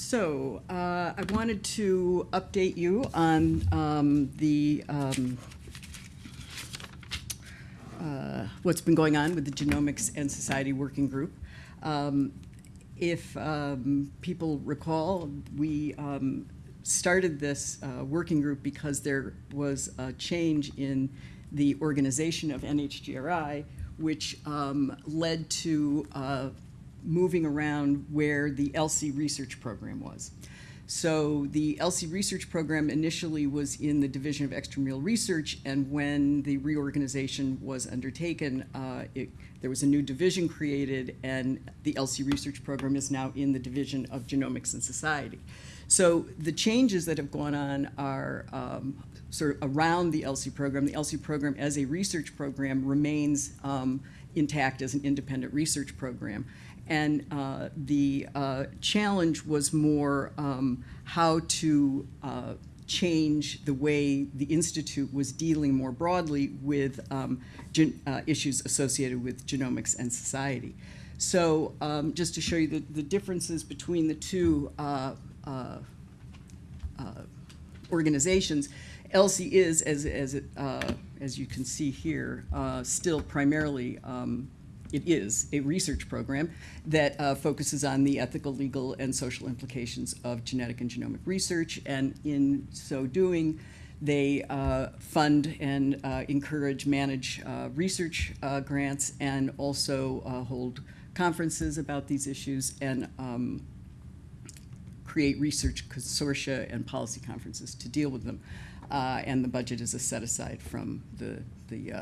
So, uh, I wanted to update you on um, the, um, uh, what's been going on with the Genomics and Society Working Group. Um, If um, people recall, we um, started this uh, working group because there was a change in the organization of NHGRI, which um, led to uh, moving around where the ELSI research program was. So the ELSI research program initially was in the Division of Extramural Research, and when the reorganization was undertaken, uh, it, there was a new division created, and the ELSI research program is now in the Division of Genomics and Society. So the changes that have gone on are um, sort of around the ELSI program. The ELSI program as a research program remains um, intact as an independent research program. And uh, the uh, challenge was more um, how to uh, change the way the Institute was dealing more broadly with um, uh, issues associated with genomics and society. So um, just to show you the, the differences between the two uh, uh, organizations, ELSI is, as, as, it, as you can see here, still primarily, um, it is a research program that uh, focuses on the ethical, legal, and social implications of genetic and genomic research. And in so doing, they uh, fund and uh, encourage, manage uh, research uh, grants, and also uh, hold conferences about these issues and um, create research consortia and policy conferences to deal with them. And the budget is a set aside from the, the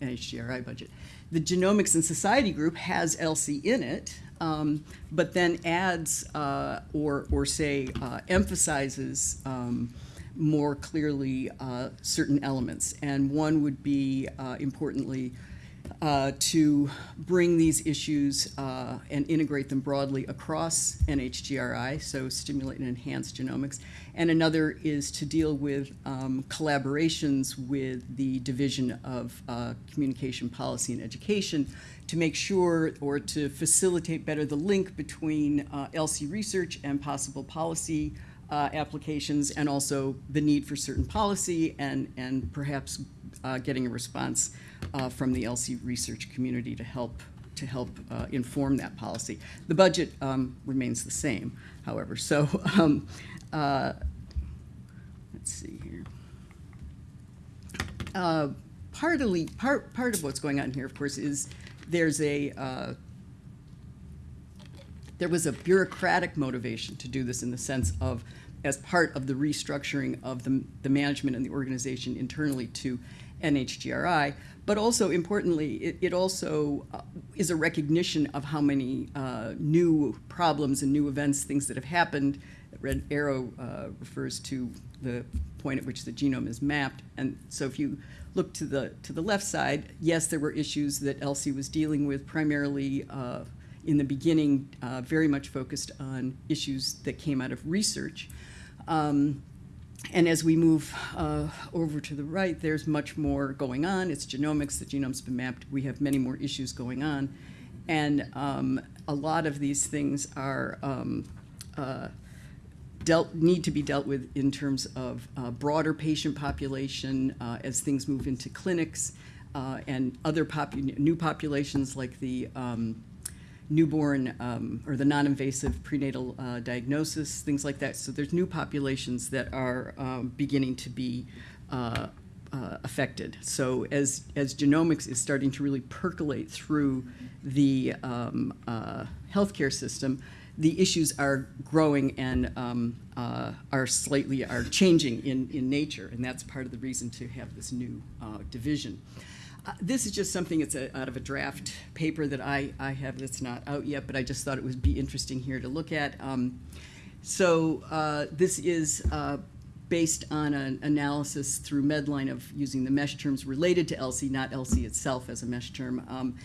NHGRI budget. The Genomics and Society Group has ELSI in it, um, but then adds uh, or, or say uh, emphasizes um, more clearly uh, certain elements. And one would be, uh, importantly, uh, to bring these issues uh, and integrate them broadly across NHGRI, so stimulate and enhance genomics. And another is to deal with um, collaborations with the Division of uh, Communication Policy and Education to make sure or to facilitate better the link between uh, ELSI research and possible policy uh, applications and also the need for certain policy and, and perhaps getting a response uh, from the ELSI research community to help to help uh, inform that policy. The budget um, remains the same, however. So um, uh, let's see here. Uh, partly, part part of what's going on here, of course, is there's a uh, there was a bureaucratic motivation to do this in the sense of as part of the restructuring of the, the management and the organization internally to NHGRI, but also importantly, it, it also uh, is a recognition of how many uh, new problems and new events, things that have happened. Red arrow uh, refers to the point at which the genome is mapped, and so if you look to the to the left side, yes, there were issues that ELSI was dealing with, primarily uh, in the beginning, uh, very much focused on issues that came out of research. Um, and as we move uh, over to the right, there's much more going on. It's genomics, the genome's been mapped. We have many more issues going on. And um, a lot of these things are um, uh, dealt, need to be dealt with in terms of uh, broader patient population uh, as things move into clinics uh, and other popu new populations like the um, newborn um, or the non-invasive prenatal uh, diagnosis, things like that. So there's new populations that are um, beginning to be uh, uh, affected. So as, as genomics is starting to really percolate through the um, uh, healthcare system, the issues are growing and um, uh, are slightly are changing in, in nature, and that's part of the reason to have this new uh, division. Uh, this is just something, that's a, out of a draft paper that I, I have that's not out yet, but I just thought it would be interesting here to look at. Um, so uh, this is uh, based on an analysis through Medline of using the mesh terms related to ELSI, not ELSI itself as a mesh term. Um,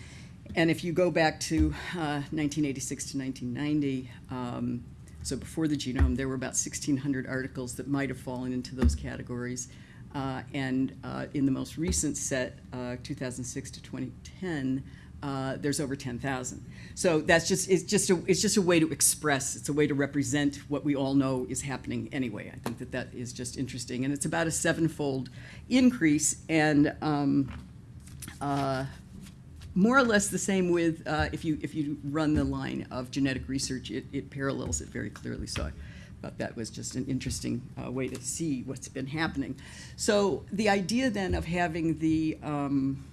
and if you go back to 1986 uh, to 1990, um, so before the genome, there were about 1,600 articles that might have fallen into those categories. Uh, and uh, in the most recent set, uh, 2006 to 2010, uh, there's over 10,000. So that's just, it's just, a, it's just a way to express, it's a way to represent what we all know is happening anyway. I think that that is just interesting. And it's about a sevenfold increase and um, uh, more or less the same with, uh, if you, if you run the line of genetic research, it, it parallels it very clearly. So I thought that was just an interesting uh, way to see what's been happening. So the idea then of having the, um,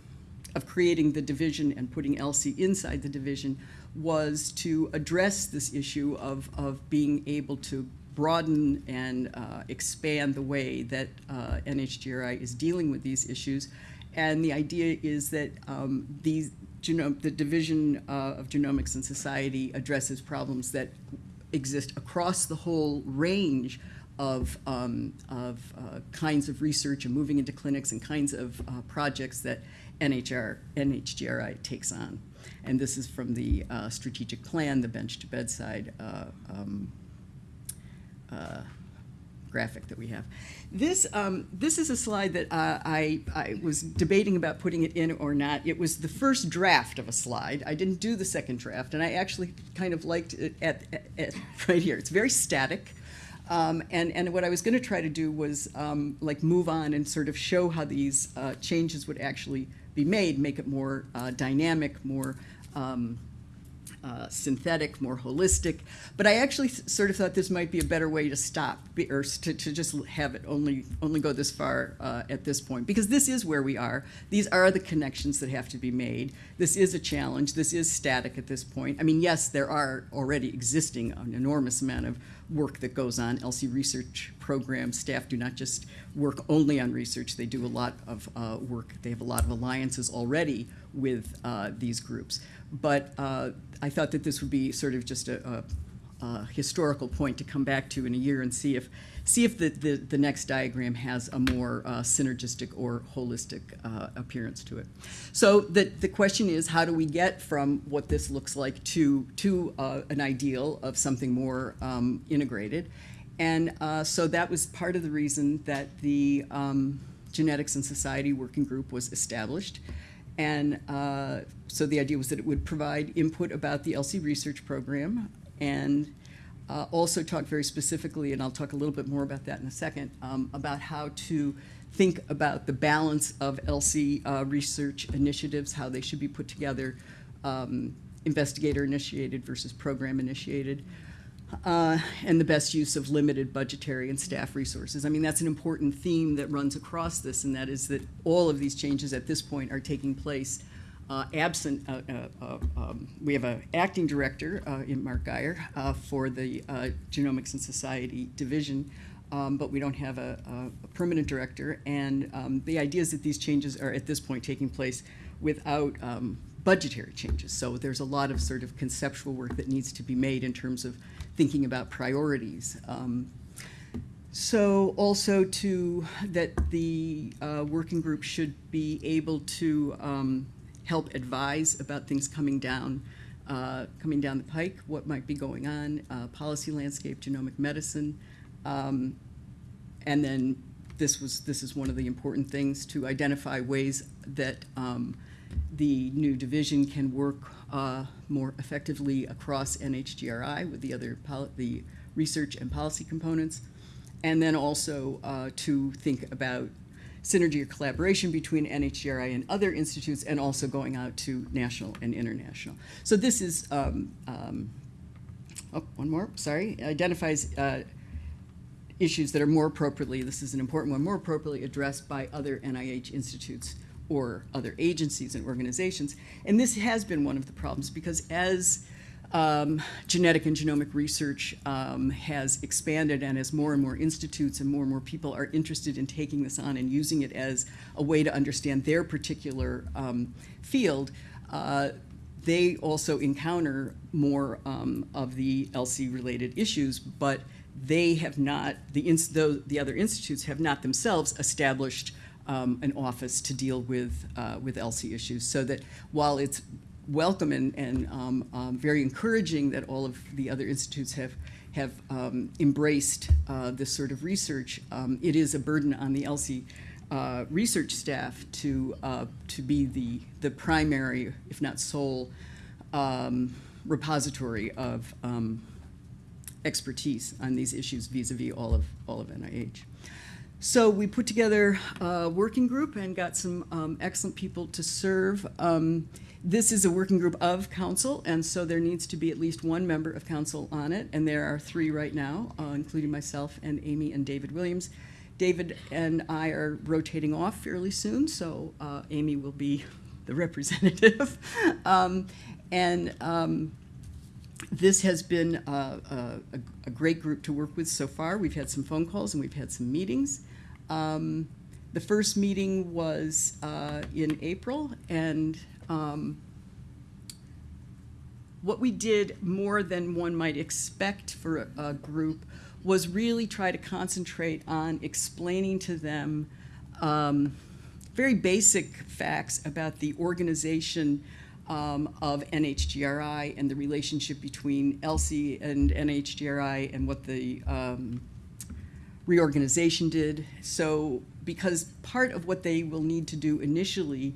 of creating the division and putting ELSI inside the division was to address this issue of, of being able to broaden and uh, expand the way that uh, NHGRI is dealing with these issues. And the idea is that um, these genome, the Division uh, of Genomics and Society addresses problems that exist across the whole range of, um, of uh, kinds of research and moving into clinics and kinds of uh, projects that NHR, NHGRI takes on. And this is from the uh, strategic plan, the bench to bedside uh, um, uh, graphic that we have. This, um, this is a slide that uh, I, I was debating about putting it in or not. It was the first draft of a slide. I didn't do the second draft, and I actually kind of liked it at, at, at right here. It's very static. Um, and, and what I was going to try to do was um, like move on and sort of show how these uh, changes would actually be made, make it more uh, dynamic, more um, uh, synthetic, more holistic. But I actually sort of thought this might be a better way to stop, or to, to just have it only only go this far uh, at this point, because this is where we are. These are the connections that have to be made. This is a challenge. This is static at this point. I mean, yes, there are already existing an enormous amount of work that goes on. ELSI research program staff do not just work only on research. They do a lot of uh, work. They have a lot of alliances already with uh, these groups. But uh, I thought that this would be sort of just a, a, a, historical point to come back to in a year and see if see if the, the, the next diagram has a more uh, synergistic or holistic uh, appearance to it. So the, the question is, how do we get from what this looks like to, to uh, an ideal of something more um, integrated? And uh, so that was part of the reason that the um, Genetics and Society Working Group was established. And uh, so the idea was that it would provide input about the ELSI research program and uh, also talk very specifically, and I'll talk a little bit more about that in a second, um, about how to think about the balance of ELSI uh, research initiatives, how they should be put together, um, investigator initiated versus program initiated. Uh, and the best use of limited budgetary and staff resources. I mean, that's an important theme that runs across this, and that is that all of these changes at this point are taking place absent, uh, uh, uh um, we have an acting director uh, in Mark Guyer for the Genomics and Society Division, um, but we don't have a, a, a permanent director. And um, the idea is that these changes are at this point taking place without um, budgetary changes. So there's a lot of sort of conceptual work that needs to be made in terms of thinking about priorities. Um, so also to that the uh, working group should be able to um, help advise about things coming down, uh, coming down the pike, what might be going on, uh, policy landscape, genomic medicine, um, and then this was this is one of the important things to identify ways that um, the new division can work uh, more effectively across NHGRI with the other the research and policy components, and then also uh, to think about synergy or collaboration between NHGRI and other institutes and also going out to national and international. So this is, um, um, oh, one more, sorry, identifies uh, issues that are more appropriately, this is an important one, more appropriately addressed by other NIH institutes or other agencies and organizations. And this has been one of the problems because as um, genetic and genomic research um, has expanded and as more and more institutes and more and more people are interested in taking this on and using it as a way to understand their particular um, field, uh, they also encounter more um, of the ELSI-related issues, but they have not, the, the, the other institutes have not themselves established um, an office to deal with, uh, with ELSI issues. So that while it's welcome and, and um, um, very encouraging that all of the other institutes have have um, embraced uh, this sort of research. Um, it is a burden on the ELSI uh, research staff to, uh, to be the, the primary, if not sole, um, repository of expertise on these issues vis-a-vis all of, all of NIH. So we put together a working group and got some um, excellent people to serve. Um, this is a working group of council, and so there needs to be at least one member of council on it, and there are three right now, uh, including myself and Amy and David Williams. David and I are rotating off fairly soon, so uh, Amy will be the representative. um, and um, this has been uh, a, a, great group to work with so far. We've had some phone calls and we've had some meetings. Um, the first meeting was uh, in April, and um, what we did more than one might expect for a, a, group was really try to concentrate on explaining to them um, very basic facts about the organization um, of NHGRI and the relationship between ELSI and NHGRI and what the um, reorganization did. So, because part of what they will need to do initially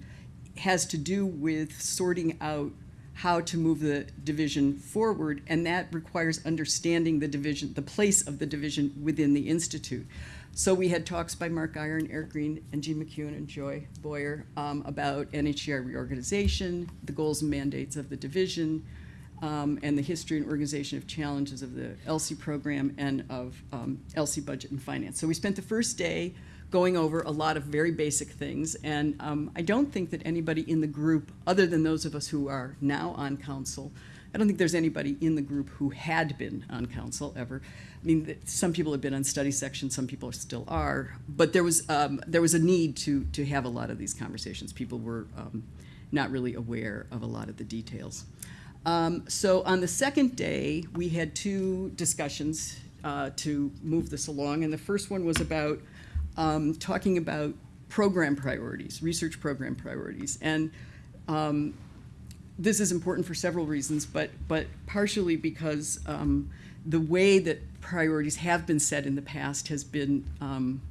has to do with sorting out how to move the division forward, and that requires understanding the division, the place of the division within the Institute. So we had talks by Mark Guyer, Eric Green, and Jean McEwen and Joy Boyer um, about NHGRI reorganization, the goals and mandates of the division, um, and the history and organization of challenges of the ELSI program and of um, ELSI budget and finance. So we spent the first day going over a lot of very basic things, and um, I don't think that anybody in the group, other than those of us who are now on council, I don't think there's anybody in the group who had been on council ever. I mean, some people have been on study section, some people still are, but there was um, there was a need to to have a lot of these conversations. People were um, not really aware of a lot of the details. Um, so on the second day, we had two discussions uh, to move this along, and the first one was about um, talking about program priorities, research program priorities, and um, this is important for several reasons, but but partially because um, the way that priorities have been set in the past has been um,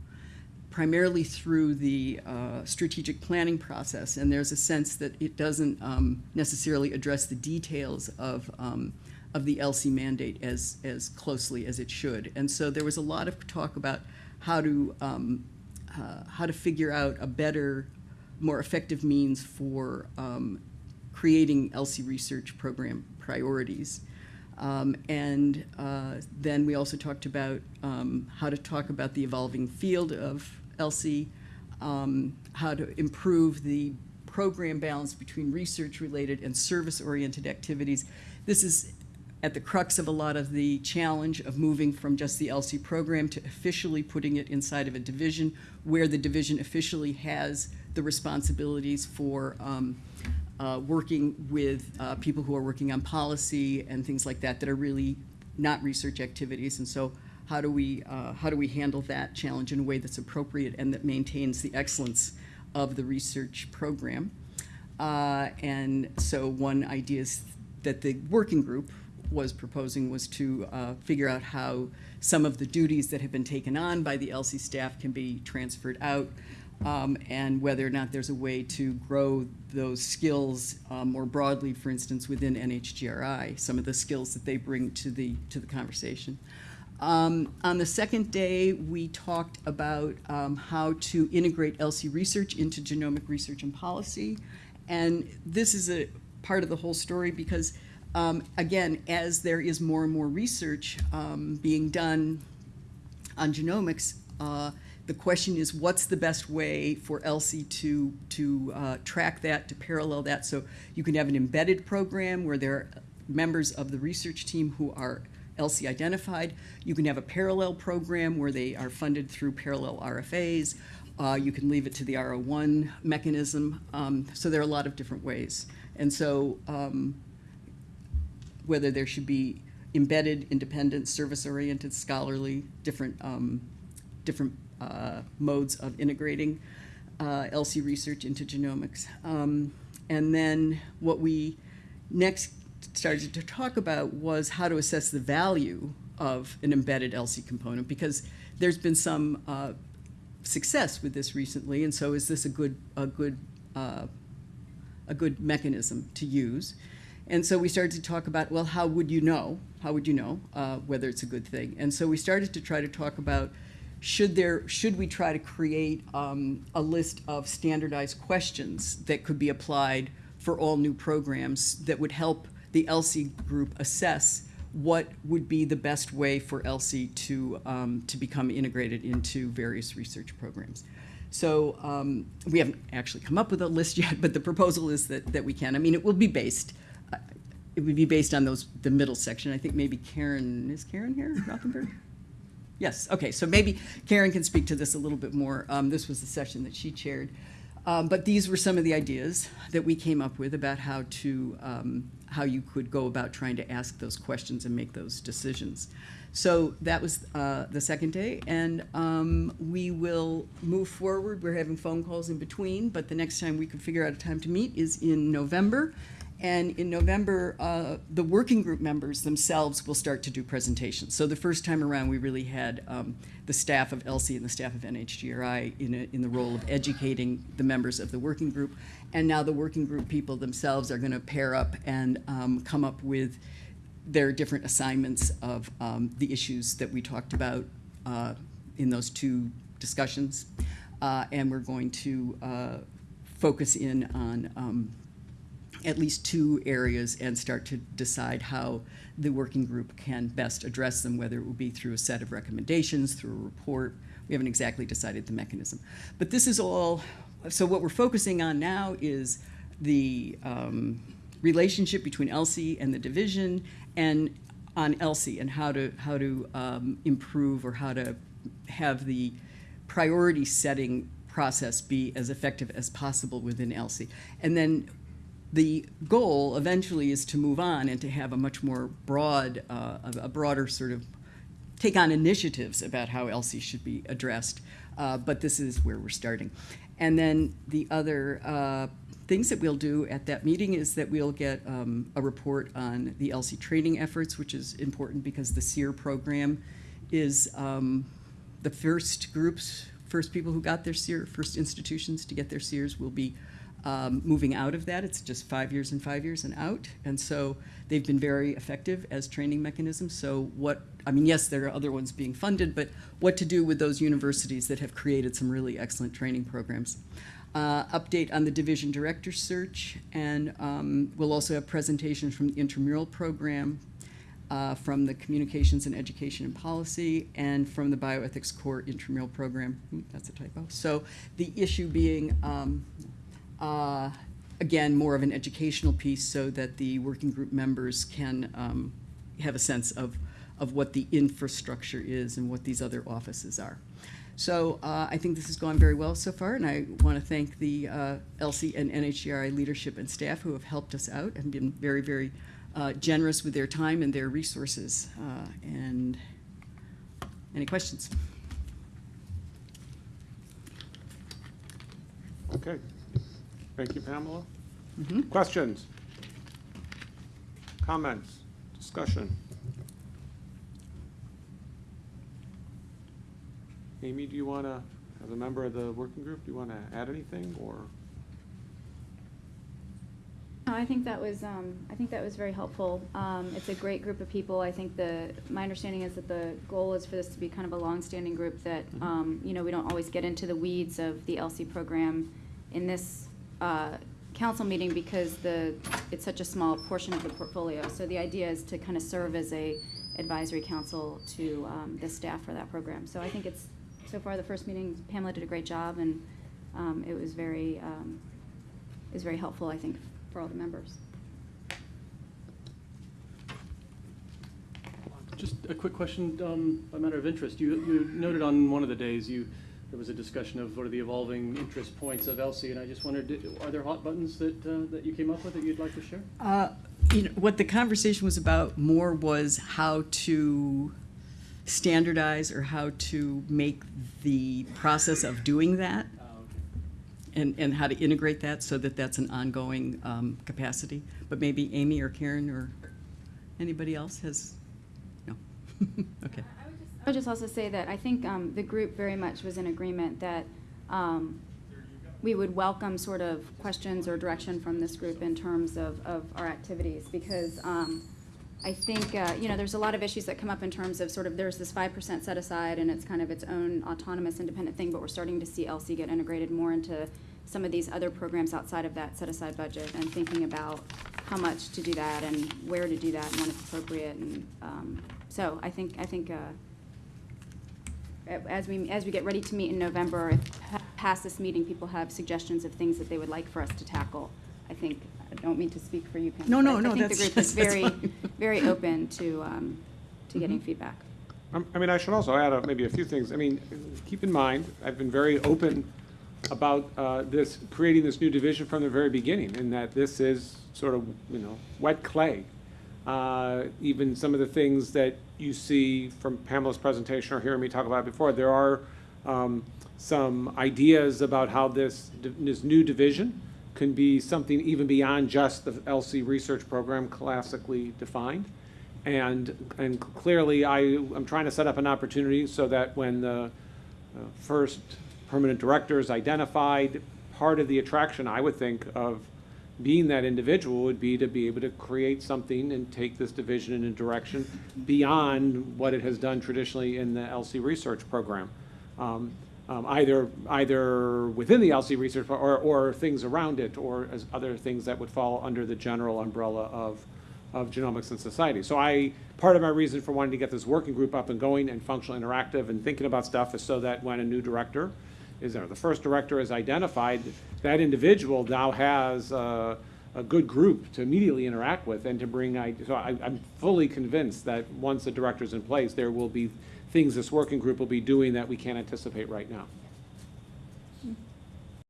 primarily through the uh, strategic planning process, and there's a sense that it doesn't um, necessarily address the details of um, of the ELSI mandate as as closely as it should. And so there was a lot of talk about how to um, uh, how to figure out a better, more effective means for um, creating ELSI research program priorities. Um, and uh, then we also talked about um, how to talk about the evolving field of ELSI, um, how to improve the program balance between research-related and service-oriented activities. This is at the crux of a lot of the challenge of moving from just the ELSI program to officially putting it inside of a division where the division officially has the responsibilities for um, uh, working with uh, people who are working on policy and things like that that are really not research activities. And so how do we, uh, how do we handle that challenge in a way that's appropriate and that maintains the excellence of the research program? Uh, and so one idea is that the working group was proposing was to uh, figure out how some of the duties that have been taken on by the ELSI staff can be transferred out um, and whether or not there's a way to grow those skills um, more broadly, for instance, within NHGRI, some of the skills that they bring to the, to the conversation. Um, on the second day, we talked about um, how to integrate ELSI research into genomic research and policy. And this is a part of the whole story because, um, again, as there is more and more research um, being done on genomics, uh, the question is, what's the best way for ELSI to, to uh, track that, to parallel that? So you can have an embedded program where there are members of the research team who are ELSI identified. You can have a parallel program where they are funded through parallel RFAs. Uh, you can leave it to the R01 mechanism. Um, so there are a lot of different ways. And so um, whether there should be embedded, independent, service-oriented, scholarly, different, um, different uh, modes of integrating uh, ELSI research into genomics. Um, and then what we next started to talk about was how to assess the value of an embedded ELSI component because there's been some uh, success with this recently, and so is this a good, a good, uh, a good mechanism to use? And so we started to talk about, well, how would you know? How would you know uh, whether it's a good thing? And so we started to try to talk about should there should we try to create um, a list of standardized questions that could be applied for all new programs that would help the ELSI group assess what would be the best way for ELSI to um, to become integrated into various research programs. So um, we haven't actually come up with a list yet, but the proposal is that, that we can. I mean, it will be based, it would be based on those, the middle section. I think maybe Karen, is Karen here, Rothenberg? Yes, okay, so maybe Karen can speak to this a little bit more. Um, this was the session that she chaired. Um, but these were some of the ideas that we came up with about how to, um, how you could go about trying to ask those questions and make those decisions. So that was uh, the second day, and um, we will move forward. We're having phone calls in between, but the next time we could figure out a time to meet is in November. And in November, uh, the working group members themselves will start to do presentations. So the first time around, we really had um, the staff of ELSI and the staff of NHGRI in, a, in the role of educating the members of the working group. And now the working group people themselves are going to pair up and um, come up with their different assignments of um, the issues that we talked about uh, in those two discussions. Uh, and we're going to uh, focus in on um, at least two areas and start to decide how the working group can best address them, whether it will be through a set of recommendations, through a report. We haven't exactly decided the mechanism. But this is all, so what we're focusing on now is the um, relationship between ELSI and the division and on ELSI and how to, how to um, improve or how to have the priority setting process be as effective as possible within ELSI. And then the goal eventually is to move on and to have a much more broad, uh, a broader sort of take on initiatives about how ELSI should be addressed. Uh, but this is where we're starting. And then the other uh, things that we'll do at that meeting is that we'll get um, a report on the ELSI training efforts, which is important because the CEER program is um, the first groups, first people who got their CEER, first institutions to get their CEERs will be um, moving out of that. It's just five years and five years and out. And so they've been very effective as training mechanisms. So what, I mean, yes, there are other ones being funded, but what to do with those universities that have created some really excellent training programs. Uh, update on the division director search, and um, we'll also have presentations from the intramural program, uh, from the communications and education and policy, and from the bioethics core intramural program. Hmm, that's a typo. So the issue being, um, uh, again, more of an educational piece so that the working group members can um, have a sense of, of what the infrastructure is and what these other offices are. So uh, I think this has gone very well so far, and I want to thank the uh, ELSI and NHGRI leadership and staff who have helped us out and been very, very uh, generous with their time and their resources. Uh, and any questions? Okay. Thank you, Pamela. Mhm. Questions? Comments? Discussion? Amy, do you want to, as a member of the working group, do you want to add anything, or? No, I think that was, um, I think that was very helpful. Um, it's a great group of people. I think the, my understanding is that the goal is for this to be kind of a long-standing group that, Mhm. um, you know, we don't always get into the weeds of the ELSI program in this, uh, council meeting because the, it's such a small portion of the portfolio. So the idea is to kind of serve as a advisory council to, um, the staff for that program. So I think it's, so far, the first meeting, Pamela did a great job and, um, it was very, um, very helpful, I think, for all the members. Just a quick question, um, a matter of interest. You, you noted on one of the days you, there was a discussion of what are the evolving interest points of ELSI, and I just wondered, are there hot buttons that, uh, that you came up with that you'd like to share? Uh, you know, what the conversation was about more was how to standardize or how to make the process of doing that Uh, and, and how to integrate that so that that's an ongoing um, capacity. But maybe Amy or Karen or anybody else has, no? Okay. I would just, also say that I think um, the group very much was in agreement that um, we would welcome sort of questions or direction from this group in terms of, of our activities, because um, I think, uh, you know, there's a lot of issues that come up in terms of sort of, there's this five percent set aside, and it's kind of its own autonomous, independent thing, but we're starting to see ELSI get integrated more into some of these other programs outside of that set aside budget, and thinking about how much to do that, and where to do that, and when it's appropriate, and, um, so I think, I think, uh, as we, as we get ready to meet in November, if past this meeting, people have suggestions of things that they would like for us to tackle, I think, I don't mean to speak for you, Pam. No, no, but no, I think the that's- group is that's very, fine. very open to, um, to getting Mhm. feedback. Um, I mean, I should also add uh, maybe a few things. I mean, keep in mind, I've been very open about uh, this, creating this new division from the very beginning, in that this is sort of, you know, wet clay. Uh, Even some of the things that you see from Pamela's presentation or hearing me talk about before, there are um, some ideas about how this, this new division can be something even beyond just the ELSI research program classically defined. And, and clearly, I, I'm trying to set up an opportunity so that when the uh, first permanent director is identified, part of the attraction, I would think, of being that individual would be to be able to create something and take this division in a direction beyond what it has done traditionally in the ELSI research program. Um, um, Either, either within the ELSI research, or, or things around it, or as other things that would fall under the general umbrella of, of genomics and society. So I, part of my reason for wanting to get this working group up and going and functional interactive and thinking about stuff is so that when a new director is there, the first director is identified, that individual now has uh, a good group to immediately interact with and to bring, i- so I, I'm fully convinced that once the director's in place, there will be things this working group will be doing that we can't anticipate right now.